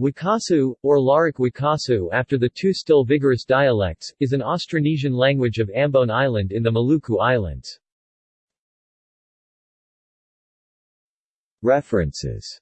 Wakasihu, or Larike-Wakasihu after the two still vigorous dialects, is an Austronesian language of Ambon Island in the Maluku Islands. References